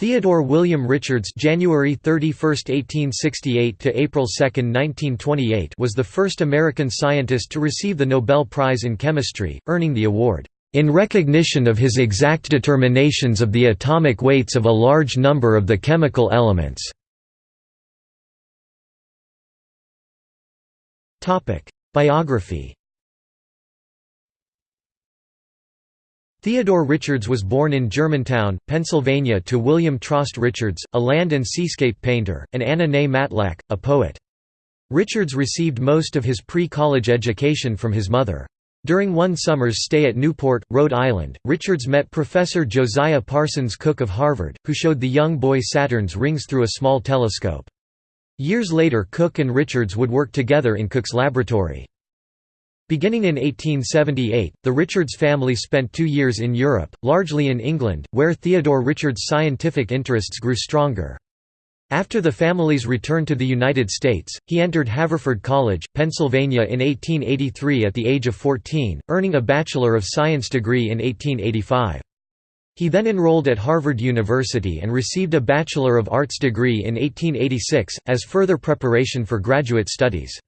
Theodore William Richards January 31, 1868 to April 2, 1928 was the first American scientist to receive the Nobel Prize in Chemistry, earning the award in recognition of his exact determinations of the atomic weights of a large number of the chemical elements. Biography Theodore Richards was born in Germantown, Pennsylvania to William Trost Richards, a land and seascape painter, and Anna Ney Matlack, a poet. Richards received most of his pre-college education from his mother. During one summer's stay at Newport, Rhode Island, Richards met Professor Josiah Parsons Cooke of Harvard, who showed the young boy Saturn's rings through a small telescope. Years later Cooke and Richards would work together in Cooke's laboratory. Beginning in 1878, the Richards family spent two years in Europe, largely in England, where Theodore Richards' scientific interests grew stronger. After the family's return to the United States, he entered Haverford College, Pennsylvania in 1883 at the age of 14, earning a Bachelor of Science degree in 1885. He then enrolled at Harvard University and received a Bachelor of Arts degree in 1886, as further preparation for graduate studies.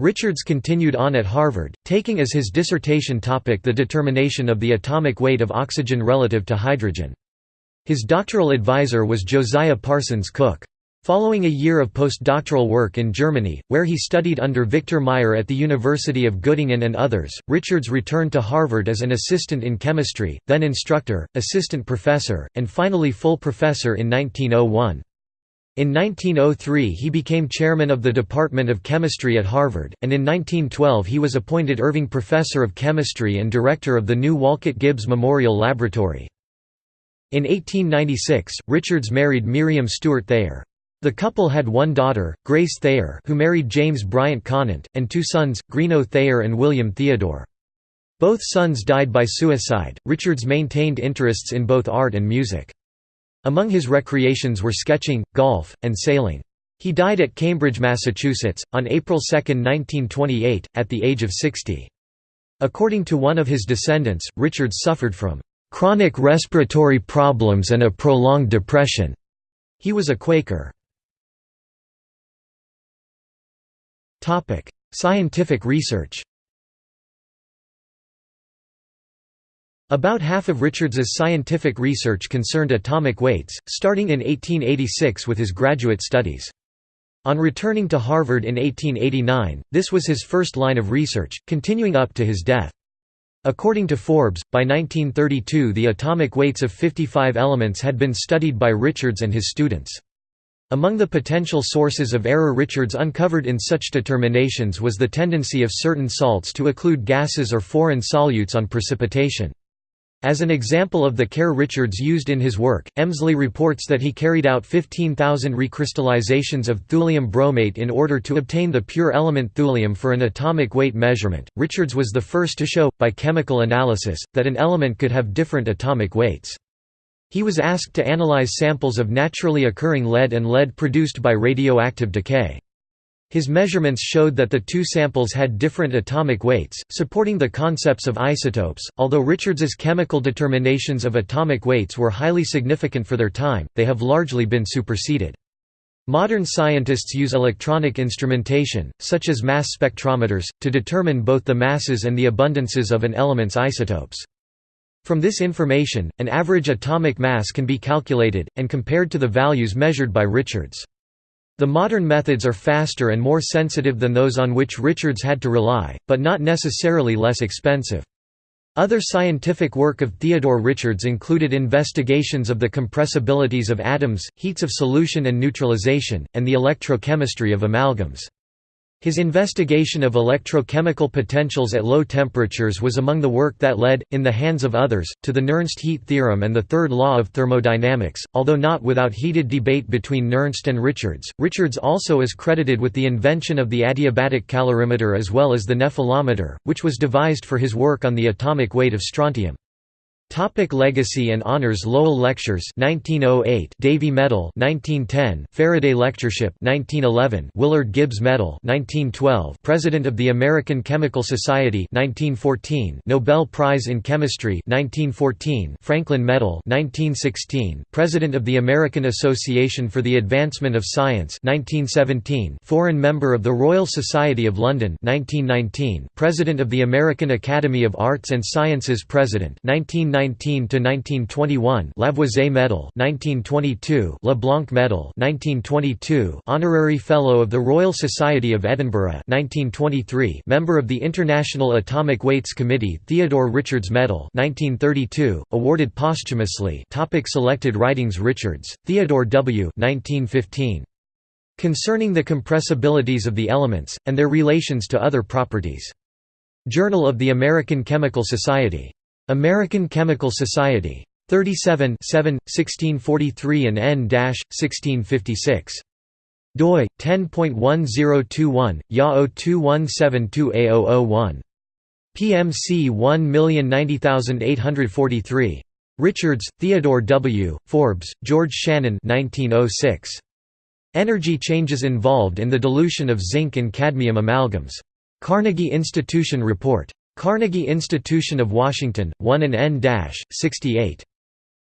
Richards continued on at Harvard, taking as his dissertation topic the determination of the atomic weight of oxygen relative to hydrogen. His doctoral advisor was Josiah Parsons Cooke. Following a year of postdoctoral work in Germany, where he studied under Victor Meyer at the University of Göttingen and others, Richards returned to Harvard as an assistant in chemistry, then instructor, assistant professor, and finally full professor in 1901. In 1903 he became chairman of the Department of Chemistry at Harvard, and in 1912 he was appointed Irving Professor of Chemistry and director of the new Wolcott Gibbs Memorial Laboratory. In 1896, Richards married Miriam Stewart Thayer. The couple had one daughter, Grace Thayer who married James Bryant Conant, and two sons, Greenough Thayer and William Theodore. Both sons died by suicide. Richards maintained interests in both art and music. Among his recreations were sketching, golf, and sailing. He died at Cambridge, Massachusetts, on April 2, 1928, at the age of 60. According to one of his descendants, Richards suffered from "...chronic respiratory problems and a prolonged depression." He was a Quaker. Scientific research About half of Richards's scientific research concerned atomic weights, starting in 1886 with his graduate studies. On returning to Harvard in 1889, this was his first line of research, continuing up to his death. According to Forbes, by 1932 the atomic weights of 55 elements had been studied by Richards and his students. Among the potential sources of error Richards uncovered in such determinations was the tendency of certain salts to occlude gases or foreign solutes on precipitation. As an example of the care Richards used in his work, Emsley reports that he carried out 15,000 recrystallizations of thulium bromate in order to obtain the pure element thulium for an atomic weight measurement. Richards was the first to show, by chemical analysis, that an element could have different atomic weights. He was asked to analyze samples of naturally occurring lead and lead produced by radioactive decay. His measurements showed that the two samples had different atomic weights, supporting the concepts of isotopes. Although Richards's chemical determinations of atomic weights were highly significant for their time, they have largely been superseded. Modern scientists use electronic instrumentation, such as mass spectrometers, to determine both the masses and the abundances of an element's isotopes. From this information, an average atomic mass can be calculated, and compared to the values measured by Richards. The modern methods are faster and more sensitive than those on which Richards had to rely, but not necessarily less expensive. Other scientific work of Theodore Richards included investigations of the compressibilities of atoms, heats of solution and neutralization, and the electrochemistry of amalgams. His investigation of electrochemical potentials at low temperatures was among the work that led, in the hands of others, to the Nernst heat theorem and the third law of thermodynamics, although not without heated debate between Nernst and Richards. Richards also is credited with the invention of the adiabatic calorimeter as well as the nephelometer, which was devised for his work on the atomic weight of strontium. Topic legacy and honors Lowell Lectures 1908 Davy Medal 1910 Faraday Lectureship 1911 Willard Gibbs Medal 1912 President of the American Chemical Society 1914 Nobel Prize in Chemistry 1914 Franklin Medal 1916 President of the American Association for the Advancement of Science 1917 Foreign Member of the Royal Society of London 1919 President of the American Academy of Arts and Sciences President 19 1919–1921 Lavoisier Medal 1922 LeBlanc Medal 1922 Honorary Fellow of the Royal Society of Edinburgh 1923 Member of the International Atomic Weights Committee Theodore Richards Medal 1932 awarded posthumously Topic Selected writings Richards Theodore W. 1915 Concerning the compressibilities of the elements and their relations to other properties. Journal of the American Chemical Society American Chemical Society. 37 7, 1643 and n-1656. doi 10.1021 YA 0217280001. PMC 1090843. Richards, Theodore W., Forbes, George Shannon 1906. Energy changes involved in the dilution of zinc and cadmium amalgams. Carnegie Institution Report. Carnegie Institution of Washington, 1 and n-68.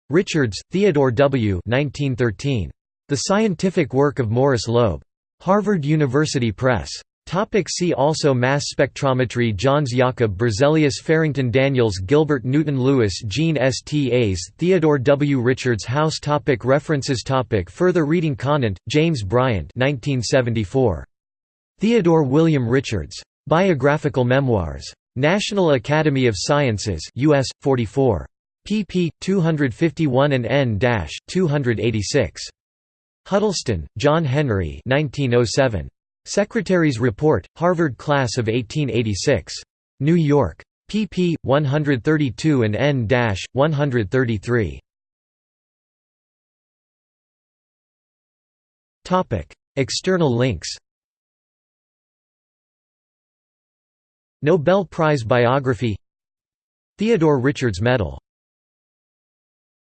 Richards, Theodore W. 1913. The Scientific Work of Morris Loeb. Harvard University Press. Topic see also Mass spectrometry Jöns Jakob Berzelius Farrington Daniels Gilbert Newton Lewis Jean Stas Theodore W. Richards House topic References topic Further reading Conant, James Bryant 1974. Theodore William Richards. Biographical Memoirs. National Academy of Sciences US 44 pp 251 and n-286 Huddleston John Henry 1907 Secretary's Report Harvard Class of 1886 New York. Pp 132 and n-133 Topic. External links Nobel Prize biography Theodore Richards Medal